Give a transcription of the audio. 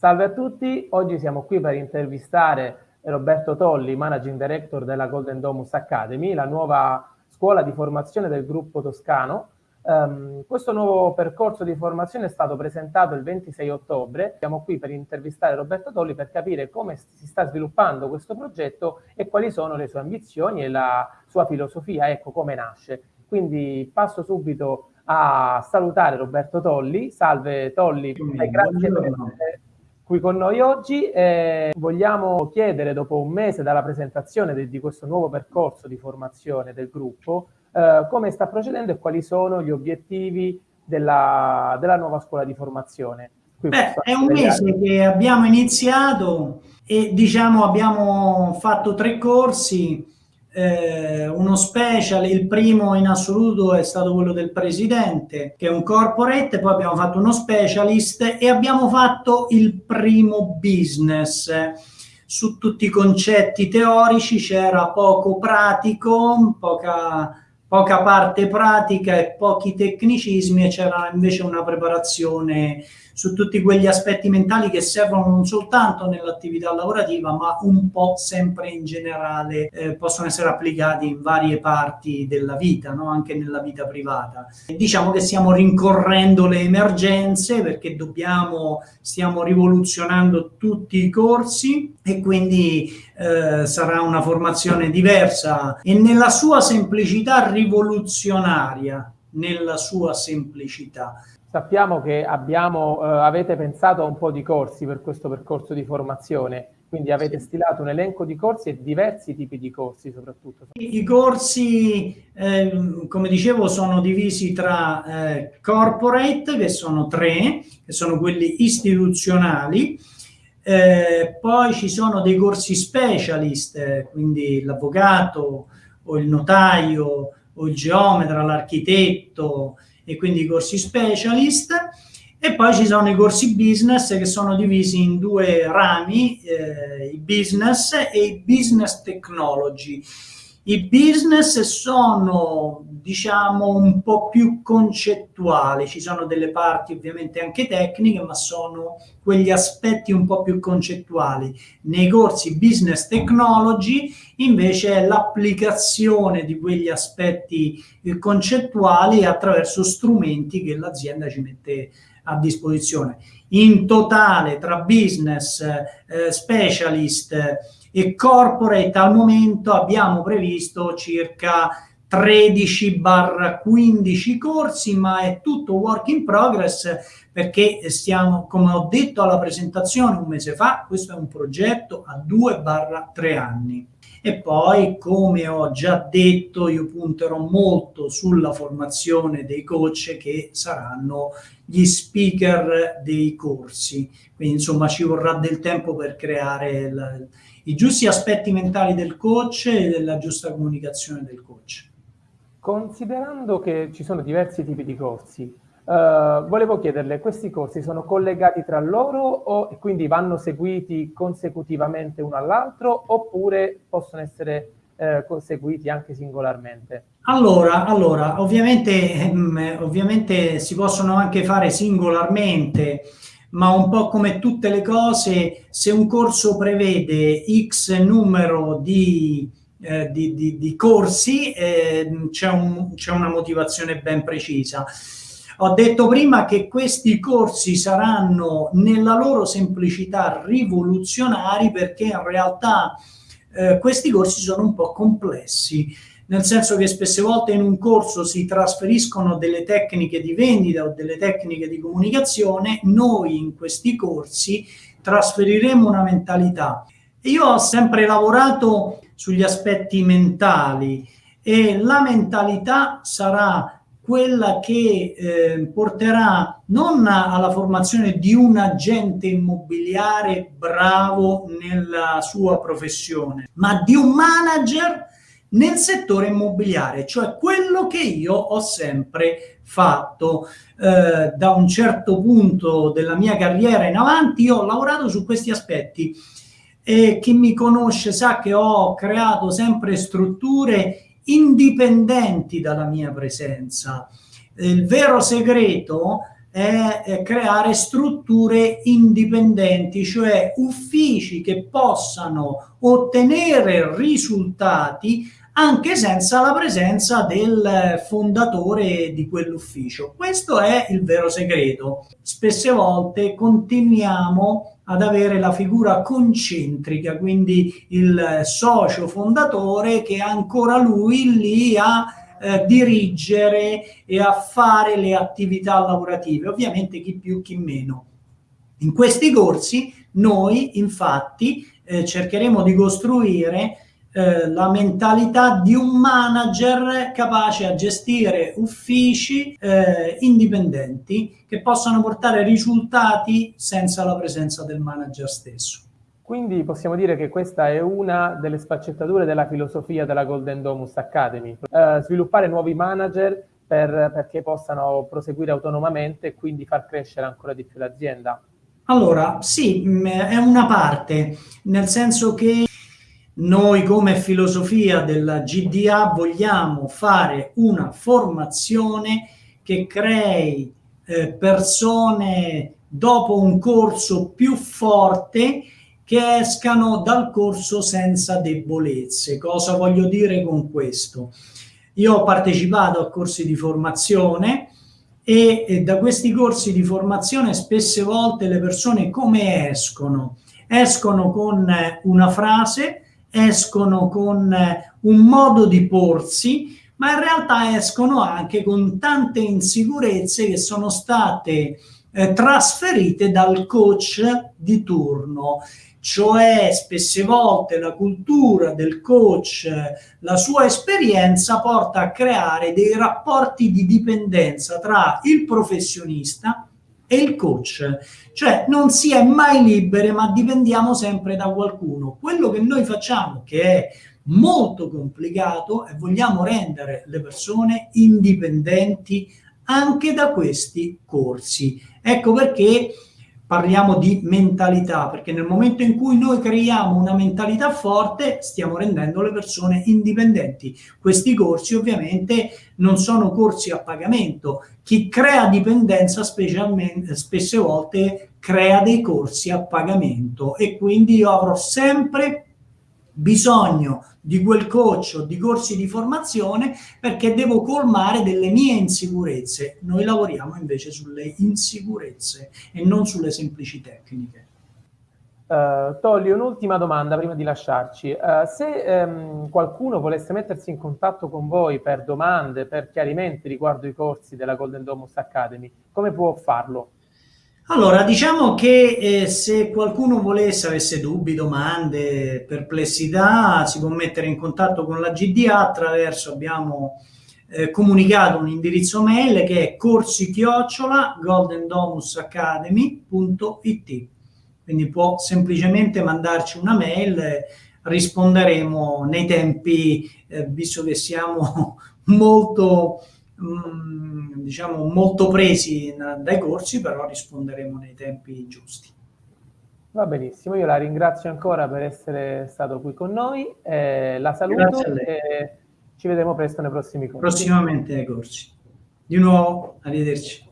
Salve a tutti, oggi siamo qui per intervistare Roberto Tolli, Managing Director della Golden Domus Academy, la nuova scuola di formazione del gruppo toscano. Um, questo nuovo percorso di formazione è stato presentato il 26 ottobre. Siamo qui per intervistare Roberto Tolli per capire come si sta sviluppando questo progetto e quali sono le sue ambizioni e la sua filosofia, ecco come nasce. Quindi passo subito a salutare Roberto Tolli. Salve Tolli, grazie per essere qui con noi oggi. Eh, vogliamo chiedere, dopo un mese dalla presentazione di, di questo nuovo percorso di formazione del gruppo, eh, come sta procedendo e quali sono gli obiettivi della, della nuova scuola di formazione. Beh, è un mese che abbiamo iniziato e diciamo abbiamo fatto tre corsi eh, uno special, il primo in assoluto è stato quello del presidente, che è un corporate, poi abbiamo fatto uno specialist e abbiamo fatto il primo business. Su tutti i concetti teorici c'era poco pratico, poca poca parte pratica e pochi tecnicismi e c'era invece una preparazione su tutti quegli aspetti mentali che servono non soltanto nell'attività lavorativa ma un po' sempre in generale eh, possono essere applicati in varie parti della vita, no? anche nella vita privata. Diciamo che stiamo rincorrendo le emergenze perché dobbiamo, stiamo rivoluzionando tutti i corsi e quindi eh, sarà una formazione diversa e nella sua semplicità rivoluzionaria, nella sua semplicità. Sappiamo che abbiamo, eh, avete pensato a un po' di corsi per questo percorso di formazione, quindi avete stilato un elenco di corsi e diversi tipi di corsi soprattutto. I corsi, eh, come dicevo, sono divisi tra eh, corporate, che sono tre, che sono quelli istituzionali, eh, poi ci sono dei corsi specialist, quindi l'avvocato o il notaio o il geometra, l'architetto e quindi i corsi specialist. E poi ci sono i corsi business che sono divisi in due rami, eh, i business e i business technology. I business sono, diciamo, un po' più concettuali, ci sono delle parti ovviamente anche tecniche, ma sono quegli aspetti un po' più concettuali. Nei corsi business technology invece è l'applicazione di quegli aspetti eh, concettuali attraverso strumenti che l'azienda ci mette a disposizione. In totale tra business, eh, specialist, e corporate al momento abbiamo previsto circa 13-15 corsi, ma è tutto work in progress perché stiamo, come ho detto alla presentazione un mese fa, questo è un progetto a 2-3 anni. E poi, come ho già detto, io punterò molto sulla formazione dei coach che saranno gli speaker dei corsi. Quindi, insomma, ci vorrà del tempo per creare la, i giusti aspetti mentali del coach e della giusta comunicazione del coach. Considerando che ci sono diversi tipi di corsi, Uh, volevo chiederle, questi corsi sono collegati tra loro o quindi vanno seguiti consecutivamente uno all'altro oppure possono essere uh, conseguiti anche singolarmente? Allora, allora ovviamente, ehm, ovviamente si possono anche fare singolarmente, ma un po' come tutte le cose, se un corso prevede X numero di, eh, di, di, di corsi, eh, c'è un, una motivazione ben precisa. Ho detto prima che questi corsi saranno nella loro semplicità rivoluzionari perché in realtà eh, questi corsi sono un po' complessi nel senso che spesse volte in un corso si trasferiscono delle tecniche di vendita o delle tecniche di comunicazione, noi in questi corsi trasferiremo una mentalità. Io ho sempre lavorato sugli aspetti mentali e la mentalità sarà quella che eh, porterà non alla formazione di un agente immobiliare bravo nella sua professione, ma di un manager nel settore immobiliare, cioè quello che io ho sempre fatto. Eh, da un certo punto della mia carriera in avanti io ho lavorato su questi aspetti e chi mi conosce sa che ho creato sempre strutture indipendenti dalla mia presenza. Il vero segreto è, creare strutture indipendenti, cioè uffici che possano ottenere risultati anche senza la presenza del fondatore di quell'ufficio. Questo è il vero segreto. Spesse volte continuiamo ad avere la figura concentrica, quindi il socio fondatore che ancora lui lì a eh, dirigere e a fare le attività lavorative, ovviamente chi più chi meno. In questi corsi noi infatti eh, cercheremo di costruire eh, la mentalità di un manager capace a gestire uffici eh, indipendenti che possano portare risultati senza la presenza del manager stesso. Quindi possiamo dire che questa è una delle sfaccettature della filosofia della Golden Domus Academy, eh, sviluppare nuovi manager per, perché possano proseguire autonomamente e quindi far crescere ancora di più l'azienda. Allora, sì, mm, è una parte, nel senso che noi come filosofia della GDA vogliamo fare una formazione che crei eh, persone dopo un corso più forte che escano dal corso senza debolezze. Cosa voglio dire con questo? Io ho partecipato a corsi di formazione e, e da questi corsi di formazione spesse volte le persone come escono? Escono con una frase escono con eh, un modo di porsi, ma in realtà escono anche con tante insicurezze che sono state eh, trasferite dal coach di turno. Cioè spesse volte la cultura del coach, la sua esperienza porta a creare dei rapporti di dipendenza tra il professionista e il coach, cioè non si è mai liberi ma dipendiamo sempre da qualcuno. Quello che noi facciamo, che è molto complicato, è vogliamo rendere le persone indipendenti anche da questi corsi. Ecco perché parliamo di mentalità, perché nel momento in cui noi creiamo una mentalità forte, stiamo rendendo le persone indipendenti. Questi corsi ovviamente non sono corsi a pagamento. Chi crea dipendenza spesse volte crea dei corsi a pagamento e quindi io avrò sempre bisogno di quel coach o di corsi di formazione perché devo colmare delle mie insicurezze. Noi lavoriamo invece sulle insicurezze e non sulle semplici tecniche. Uh, Tolli, un'ultima domanda prima di lasciarci. Uh, se um, qualcuno volesse mettersi in contatto con voi per domande, per chiarimenti riguardo i corsi della Golden Domus Academy, come può farlo? Allora, diciamo che eh, se qualcuno volesse, avesse dubbi, domande, perplessità, si può mettere in contatto con la GDA attraverso, abbiamo eh, comunicato un indirizzo mail che è corsi-chiocciola goldendomusacademy.it quindi può semplicemente mandarci una mail, risponderemo nei tempi, eh, visto che siamo molto Mm, diciamo molto presi dai corsi, però risponderemo nei tempi giusti. Va benissimo, io la ringrazio ancora per essere stato qui con noi, eh, la saluto e ci vedremo presto nei prossimi corsi. Prossimamente ai corsi. Di nuovo, arrivederci.